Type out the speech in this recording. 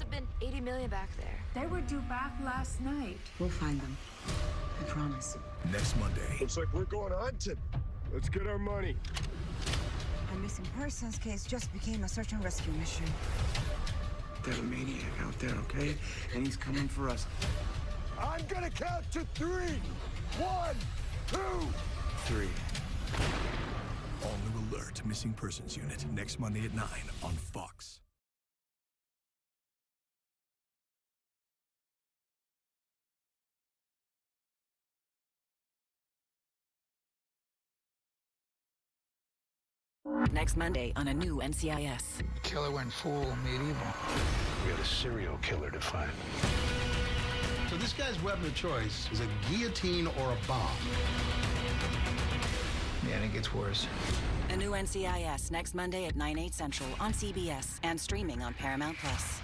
have been 80 million back there. They were due back last night. We'll find them. I promise. Next Monday. Looks like we're going hunting. Let's get our money. A missing persons case just became a search and rescue mission. There's a maniac out there, okay? And he's coming for us. I'm gonna count to three. One, two, Three. All new alert. Missing Persons Unit. Next Monday at 9 on Fox. Next Monday on a new NCIS. Killer went full medieval. We had a serial killer to find. So this guy's weapon of choice is a guillotine or a bomb. Yeah, and it gets worse. A new NCIS next Monday at 9, 8 central on CBS and streaming on Paramount Plus.